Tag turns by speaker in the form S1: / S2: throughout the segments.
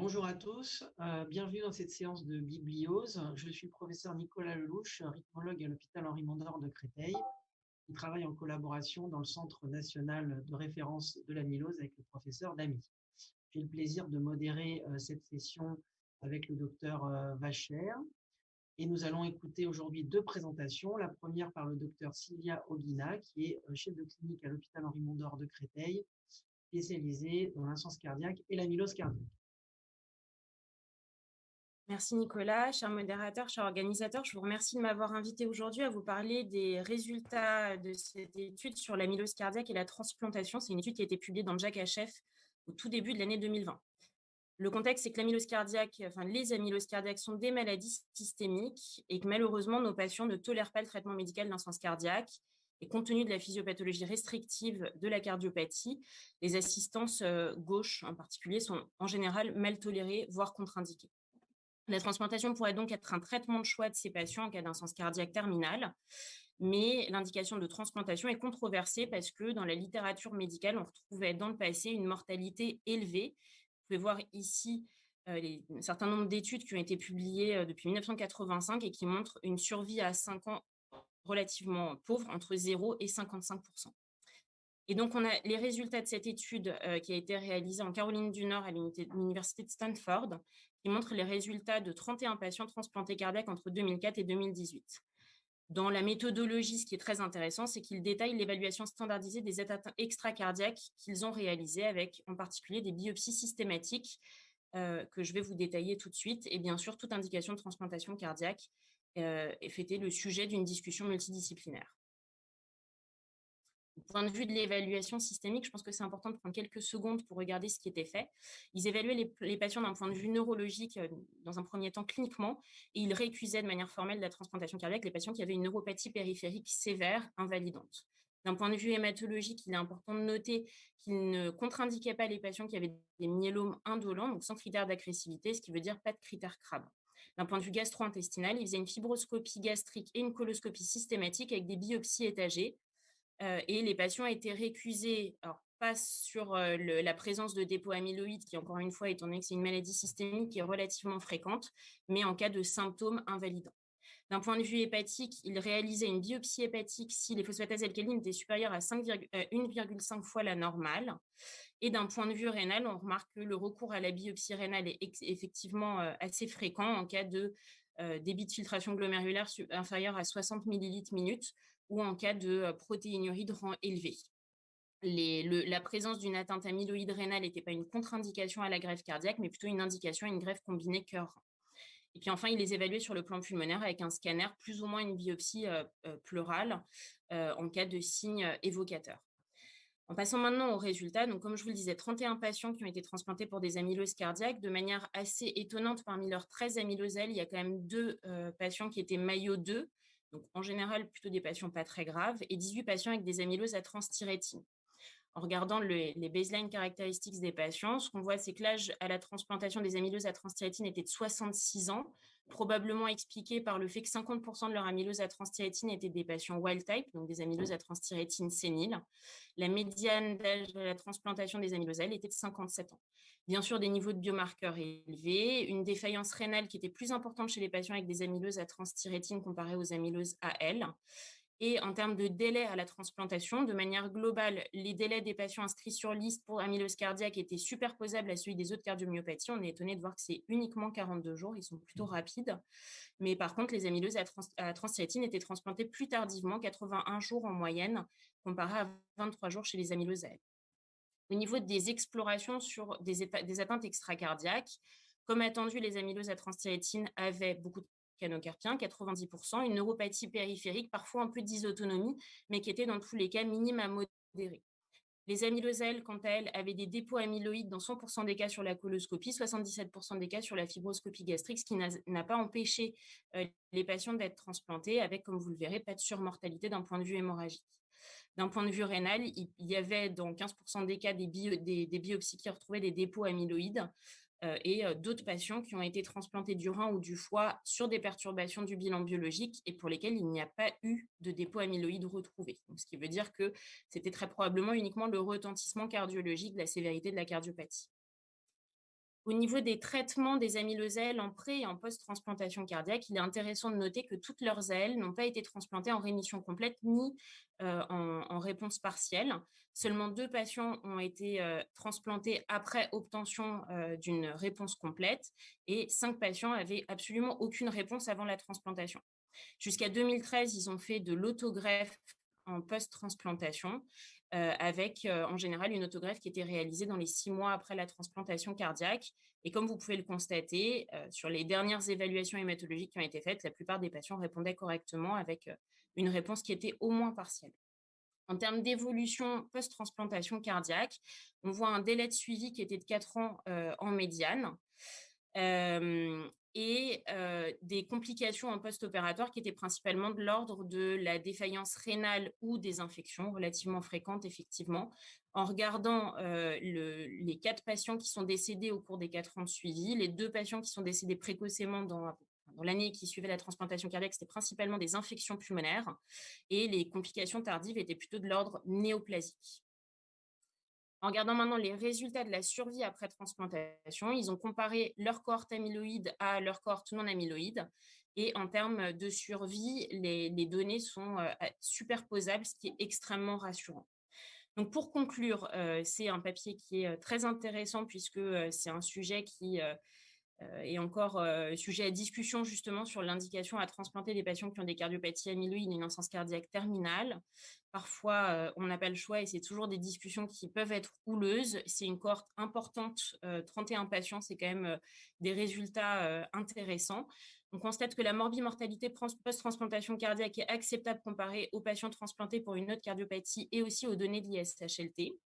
S1: Bonjour à tous, euh, bienvenue dans cette séance de bibliose. Je suis le professeur Nicolas Lelouch, rythmologue à l'hôpital Henri Mondor de Créteil, qui travaille en collaboration dans le Centre national de référence de l'amylose avec le professeur Damy. J'ai le plaisir de modérer euh, cette session avec le docteur euh, Vacher. Et nous allons écouter aujourd'hui deux présentations. La première par le docteur Sylvia Oguina, qui est chef de clinique à l'hôpital Henri Mondor de Créteil, spécialisée dans l'insuffisance cardiaque et l'amylose cardiaque.
S2: Merci Nicolas, cher modérateur, cher organisateur. Je vous remercie de m'avoir invité aujourd'hui à vous parler des résultats de cette étude sur l'amylose cardiaque et la transplantation. C'est une étude qui a été publiée dans Jack HF au tout début de l'année 2020. Le contexte, c'est que l'amylose cardiaque, enfin les amyloses cardiaques sont des maladies systémiques et que malheureusement, nos patients ne tolèrent pas le traitement médical d'insuffisance cardiaque. Et compte tenu de la physiopathologie restrictive de la cardiopathie, les assistances euh, gauches en particulier sont en général mal tolérées, voire contre-indiquées. La transplantation pourrait donc être un traitement de choix de ces patients en cas d'insuffisance cardiaque terminale, mais l'indication de transplantation est controversée parce que dans la littérature médicale, on retrouvait dans le passé une mortalité élevée. Vous pouvez voir ici euh, un certain nombre d'études qui ont été publiées euh, depuis 1985 et qui montrent une survie à 5 ans relativement pauvre, entre 0 et 55% et donc, on a les résultats de cette étude euh, qui a été réalisée en Caroline du Nord à l'Université de Stanford, qui montre les résultats de 31 patients transplantés cardiaques entre 2004 et 2018. Dans la méthodologie, ce qui est très intéressant, c'est qu'ils détaillent l'évaluation standardisée des états extracardiaques qu'ils ont réalisés avec en particulier des biopsies systématiques euh, que je vais vous détailler tout de suite et bien sûr toute indication de transplantation cardiaque euh, fêté le sujet d'une discussion multidisciplinaire point de vue de l'évaluation systémique, je pense que c'est important de prendre quelques secondes pour regarder ce qui était fait. Ils évaluaient les, patients d'un point de vue neurologique, euh, dans un premier temps cliniquement, et ils récusaient de manière formelle la transplantation cardiaque les patients qui avaient une neuropathie périphérique sévère, invalidante. D'un point de vue hématologique, il est important de noter qu'ils ne contre-indiquaient pas les patients qui avaient des myélomes indolents, donc sans critères d'agressivité, ce qui veut dire pas de critères CRAB. D'un point de vue gastro-intestinal, ils faisaient une fibroscopie gastrique et une coloscopie systématique avec des biopsies étagées et les patients étaient récusés, pas sur euh, la présence de dépôts amyloïdes, qui encore une fois, étant donné que c'est une maladie systémique qui est relativement fréquente, mais en cas de symptômes invalidants. D'un point de vue hépatique, il réalisait une biopsie hépatique si les phosphatases alcalines étaient supérieures à 1,5 euh, fois la normale. Et d'un point de vue rénal, on remarque que le recours à la biopsie rénale est effectivement assez fréquent en cas de débit de filtration glomérulaire inférieur à 60 millilitres minute ou en cas de protéinurie de rang élevé. la présence d'une atteinte amyloïde rénale n'était pas une contre-indication à la greffe cardiaque, mais plutôt une indication à une greffe combinée cœur. Et puis enfin, il les évaluait sur le plan pulmonaire avec un scanner, plus ou moins une biopsie pleurale en cas de signes évocateurs. En passant maintenant aux résultats, donc comme je vous le disais, 31 patients qui ont été transplantés pour des amyloses cardiaques. De manière assez étonnante, parmi leurs 13 amyloselles, il y a quand même deux patients qui étaient maillot 2, donc en général plutôt des patients pas très graves, et 18 patients avec des amyloses à transthyrétine. En regardant les baseline caractéristiques des patients, ce qu'on voit, c'est que l'âge à la transplantation des amyloses à transthyrétine était de 66 ans, probablement expliqué par le fait que 50% de leur amylose à transthyrétine étaient des patients wild type, donc des amyloses à transthyrétine séniles. La médiane d'âge de la transplantation des amyloselles était de 57 ans. Bien sûr, des niveaux de biomarqueurs élevés, une défaillance rénale qui était plus importante chez les patients avec des amyloses à transthyrétine comparées aux amyloses AL. Et en termes de délai à la transplantation, de manière globale, les délais des patients inscrits sur liste pour amylose cardiaque étaient superposables à celui des autres cardiomyopathies. On est étonné de voir que c'est uniquement 42 jours, ils sont plutôt mmh. rapides. Mais par contre, les amyloses à, trans étaient transplantées plus tardivement, 81 jours en moyenne, comparé à 23 jours chez les amyloses Au niveau des explorations sur des, des atteintes extracardiaques, comme attendu, les amyloses à transthyrétine avaient beaucoup de canocarpien, 90%, une neuropathie périphérique, parfois un peu dysautonomie, mais qui était dans tous les cas minime à modérée. Les amyloselles, quant à elles, avaient des dépôts amyloïdes dans 100% des cas sur la coloscopie, 77% des cas sur la fibroscopie gastrique, ce qui n'a pas empêché euh, les patients d'être transplantés avec, comme vous le verrez, pas de surmortalité d'un point de vue hémorragique. D'un point de vue rénal, il y avait dans 15% des cas des, des, biopsies qui retrouvaient des dépôts amyloïdes. Euh, et euh, d'autres patients qui ont été transplantés du rein ou du foie sur des perturbations du bilan biologique et pour lesquels il n'y a pas eu de dépôt amyloïde retrouvé. ce qui veut dire que c'était très probablement uniquement le retentissement cardiologique de la sévérité de la cardiopathie. Au niveau des traitements des amylosèles en pré et en post-transplantation cardiaque, il est intéressant de noter que toutes leurs ailes n'ont pas été transplantées en rémission complète ni euh, en, réponse partielle. Seulement deux patients ont été euh, transplantés après obtention euh, d'une réponse complète et cinq patients avaient absolument aucune réponse avant la transplantation. Jusqu'à 2013, ils ont fait de l'autogreffe en post-transplantation euh, avec euh, en général une autogreffe qui était réalisée dans les six mois après la transplantation cardiaque. Et comme vous pouvez le constater, euh, sur les dernières évaluations hématologiques qui ont été faites, la plupart des patients répondaient correctement avec une réponse qui était au moins partielle. En termes d'évolution post-transplantation cardiaque, on voit un délai de suivi qui était de 4 ans en médiane et des complications en post-opératoire qui étaient principalement de l'ordre de la défaillance rénale ou des infections relativement fréquentes, effectivement. En regardant les quatre patients qui sont décédés au cours des quatre ans de suivi, les deux patients qui sont décédés précocement dans, dans l'année qui suivait la transplantation cardiaque, c'était principalement des infections pulmonaires et les complications tardives étaient plutôt de l'ordre néoplasique. En regardant maintenant les résultats de la survie après transplantation, ils ont comparé leur cohorte amyloïde à leur cohorte non amyloïde. Et en termes de survie, les, données sont euh, superposables, ce qui est extrêmement rassurant. Donc pour conclure, euh, c'est un papier qui est euh, très intéressant puisque c'est un sujet qui est encore sujet à discussion justement sur l'indication à transplanter des patients qui ont des cardiopathies amyloïdes et une insuffisance cardiaque terminale. Parfois, on n'a pas le choix et c'est toujours des discussions qui peuvent être houleuses. C'est une cohorte importante, 31 patients, c'est quand même des résultats intéressants. On constate que la morbimortalité post-transplantation cardiaque est acceptable comparée aux patients transplantés pour une autre cardiopathie et aussi aux données de l'ISHLT.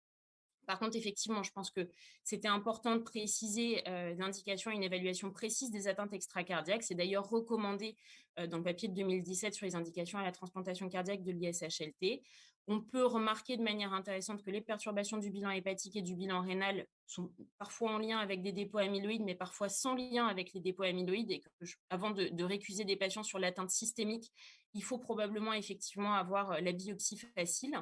S2: Par contre, effectivement, je pense que c'était important de préciser euh, l'indication et une évaluation précise des atteintes extracardiaques. C'est d'ailleurs recommandé euh, dans le papier de 2017 sur les indications à la transplantation cardiaque de l'ISHLT. On peut remarquer de manière intéressante que les perturbations du bilan hépatique et du bilan rénal sont parfois en lien avec des dépôts amyloïdes, mais parfois sans lien avec les dépôts amyloïdes. Et que avant de, de récuser des patients sur l'atteinte systémique, il faut probablement effectivement avoir euh, la biopsie facile.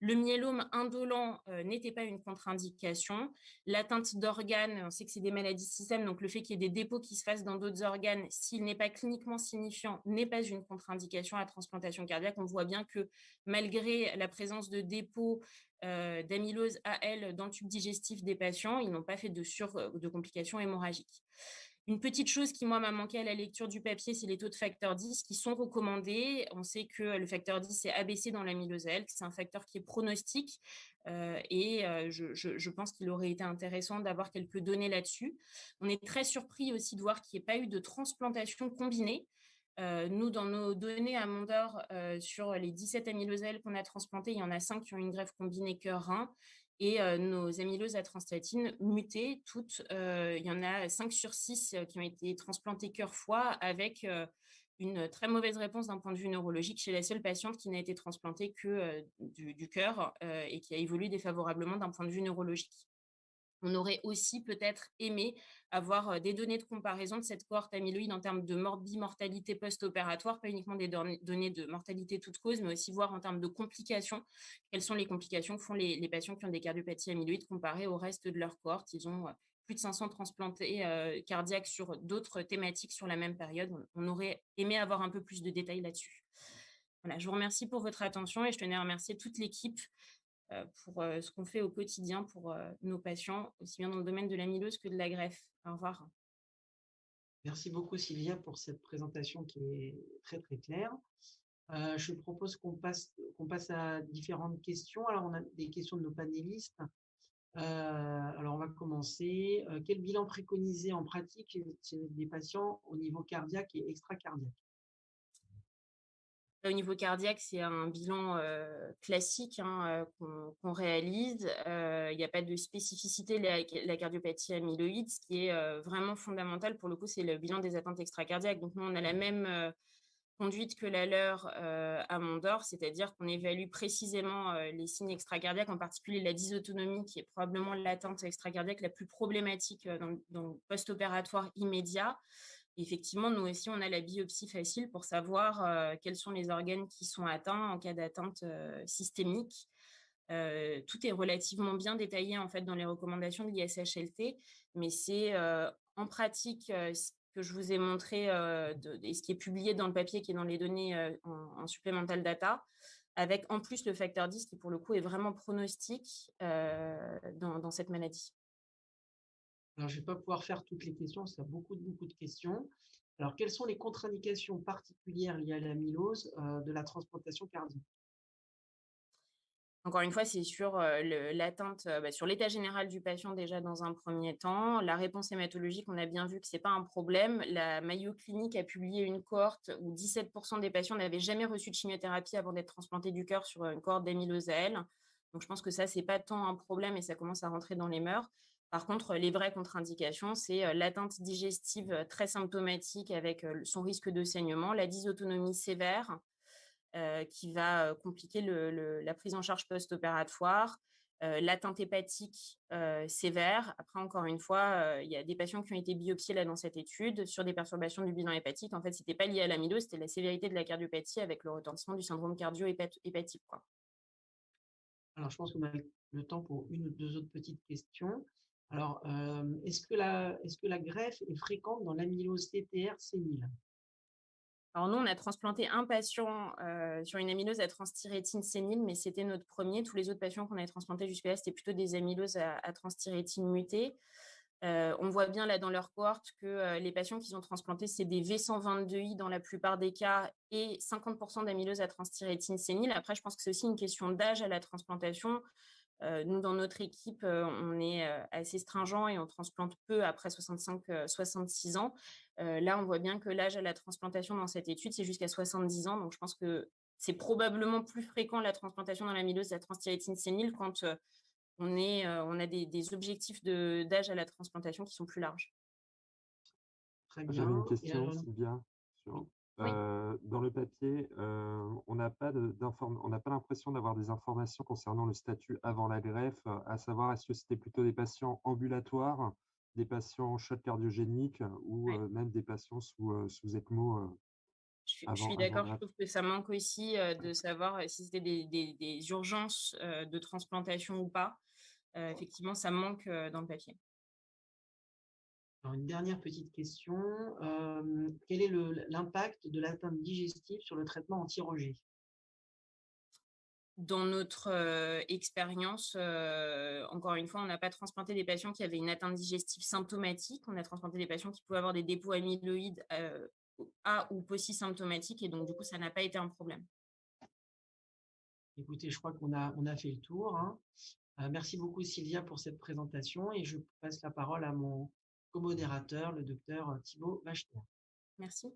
S2: Le myélome indolent euh, n'était pas une contre-indication. L'atteinte d'organes, on sait que c'est des maladies système, donc le fait qu'il y ait des dépôts qui se fassent dans d'autres organes, s'il n'est pas cliniquement signifiant, n'est pas une contre-indication à transplantation cardiaque. On voit bien que malgré la présence de dépôts euh, d'amylose AL dans le tube digestif des patients, ils n'ont pas fait de, sur, de complications hémorragiques. Une petite chose qui, moi, m'a manqué à la lecture du papier, c'est les taux de facteur 10 qui sont recommandés. On sait que le facteur 10 est abaissé dans l'amylosèle, que c'est un facteur qui est pronostique. Euh, et euh, je, pense qu'il aurait été intéressant d'avoir quelques données là-dessus. On est très surpris aussi de voir qu'il n'y ait pas eu de transplantation combinée. Euh, nous, dans nos données à Mondor, sur les 17 amylosèles qu'on a transplantés, il y en a 5 qui ont une greffe combinée cœur-rein et nos amyloses à transtatine mutées, toutes, il y en a 5 sur 6 qui ont été transplantées cœur-foie avec une très mauvaise réponse d'un point de vue neurologique chez la seule patiente qui n'a été transplantée que du cœur et qui a évolué défavorablement d'un point de vue neurologique. On aurait aussi peut-être aimé avoir des données de comparaison de cette cohorte amyloïde en termes de morbimortalité post-opératoire, pas uniquement des données de mortalité toute cause, mais aussi voir en termes de complications, quelles sont les complications que font les, patients qui ont des cardiopathies amyloïdes comparées au reste de leur cohorte. Ils ont plus de 500 transplantés cardiaques sur d'autres thématiques sur la même période. On, aurait aimé avoir un peu plus de détails là-dessus. Voilà, je vous remercie pour votre attention et je tenais à remercier toute l'équipe pour euh, ce qu'on fait au quotidien pour euh, nos patients, aussi bien dans le domaine de l'amylose que de la greffe. Au revoir.
S1: Merci beaucoup Sylvia pour cette présentation qui est très très claire. je propose qu'on passe, passe à différentes questions. Alors on a des questions de nos panélistes. alors on va commencer. quel bilan préconisé en pratique chez des patients au niveau cardiaque et extracardiaque?
S2: Au niveau cardiaque, c'est un bilan classique hein, qu'on réalise. Il n'y a pas de spécificité de la, cardiopathie amyloïde. Ce qui est vraiment fondamental, pour le coup, c'est le bilan des atteintes extracardiaques. Donc, nous, on a la même conduite que la leur à Mondor, c'est-à-dire qu'on évalue précisément les signes extracardiaques, en particulier la dysautonomie, qui est probablement l'atteinte extracardiaque la plus problématique dans, dans le post-opératoire immédiat effectivement, nous aussi, on a la biopsie facile pour savoir euh, quels sont les organes qui sont atteints en cas d'atteinte euh, systémique. tout est relativement bien détaillé en fait dans les recommandations de l'ISHLT, mais c'est en pratique ce que je vous ai montré et ce qui est publié dans le papier qui est dans les données en, supplemental data, avec en plus le facteur 10 qui pour le coup est vraiment pronostique dans, cette maladie.
S1: Alors, je ne vais pas pouvoir faire toutes les questions, ça a beaucoup, beaucoup de questions. Alors, quelles sont les contre-indications particulières liées à l'amylose de la transplantation cardiaque?
S2: Encore une fois, c'est sur l'atteinte, bah, sur l'état général du patient déjà dans un premier temps. La réponse hématologique, on a bien vu que ce n'est pas un problème. La Mayo Clinique a publié une cohorte où 17% des patients n'avaient jamais reçu de chimiothérapie avant d'être transplantés du cœur sur une cohorte d'amylose Donc, je pense que ça, ce n'est pas tant un problème et ça commence à rentrer dans les mœurs. Par contre, les vraies contre-indications, c'est l'atteinte digestive très symptomatique avec son risque de saignement, la dysautonomie sévère, qui va compliquer la prise en charge post-opératoire, l'atteinte hépatique sévère. Après, encore une fois, il y a des patients qui ont été biopsiés là dans cette étude sur des perturbations du bilan hépatique. En fait, ce n'était pas lié à l'amylose, c'était la sévérité de la cardiopathie avec le retentissement du syndrome cardio-hépatique.
S1: Alors, je pense qu'on a le temps pour une ou deux autres petites questions. Alors, est-ce que, la, greffe est fréquente dans l'amylose TTR sénile
S2: alors nous, on a transplanté un patient sur une amylose à transthyrétine sénile, mais c'était notre premier. Tous les autres patients qu'on avait transplantés jusque-là, c'était plutôt des amyloses à, à transthyrétine mutée. on voit bien là dans leur cohorte que les patients qui ont transplantés, c'est des V122I dans la plupart des cas et 50% d'amylose à transthyrétine sénile. Après, je pense que c'est aussi une question d'âge à la transplantation. Nous, dans notre équipe, on est assez stringent et on transplante peu après 65-66 ans. là, on voit bien que l'âge à la transplantation dans cette étude, c'est jusqu'à 70 ans. Donc, je pense que c'est probablement plus fréquent la transplantation dans l'amylose, la transthyrétine sénile, quand on, est, on a des, objectifs d'âge à la transplantation qui sont plus larges.
S3: J'avais une question, Sylvia, sur dans le papier, on n'a pas l'impression d'avoir des informations concernant le statut avant la greffe, à savoir est-ce que c'était plutôt des patients ambulatoires, des patients choc cardiogéniques ou même des patients sous, sous ECMO
S2: je suis, d'accord, je trouve que ça manque aussi de savoir si c'était des, urgences de transplantation ou pas. effectivement, ça manque dans le papier
S1: une dernière petite question. quel est l'impact de l'atteinte digestive sur le traitement anti-rejet?
S2: Dans notre expérience, encore une fois, on n'a pas transplanté des patients qui avaient une atteinte digestive symptomatique. On a transplanté des patients qui pouvaient avoir des dépôts amyloïdes à ou symptomatiques et donc du coup, ça n'a pas été un problème.
S1: Écoutez, je crois qu'on a, on a fait le tour. Hein. merci beaucoup Sylvia pour cette présentation et je passe la parole à mon co-modérateur, le docteur Thibaut Wachter.
S2: Merci.